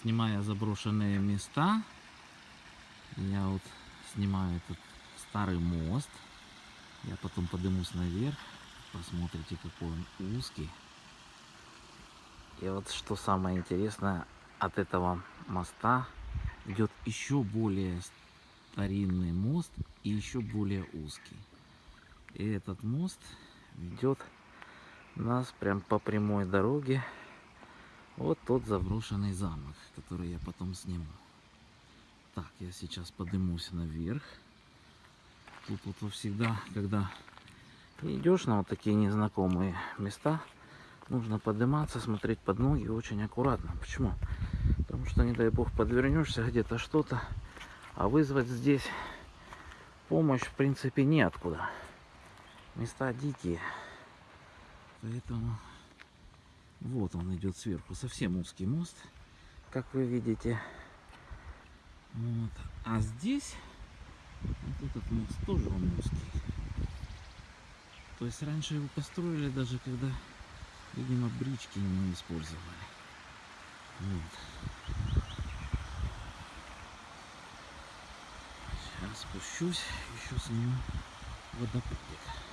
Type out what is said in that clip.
снимая заброшенные места, я вот снимаю этот старый мост. Я потом поднимусь наверх. Посмотрите, какой он узкий. И вот что самое интересное, от этого моста идет еще более старинный мост и еще более узкий. И этот мост ведет нас прям по прямой дороге вот тот заброшенный замок, который я потом сниму. Так, я сейчас поднимусь наверх. Тут вот всегда, когда идешь на вот такие незнакомые места, нужно подниматься, смотреть под ноги очень аккуратно. Почему? Потому что, не дай бог, подвернешься где-то что-то, а вызвать здесь помощь, в принципе, неоткуда. Места дикие. Поэтому вот он идет сверху. Совсем узкий мост, как вы видите. Вот. А здесь вот этот мост тоже он узкий. То есть раньше его построили даже когда, видимо, брички не использовали. Вот. Сейчас спущусь, еще сниму водопадик.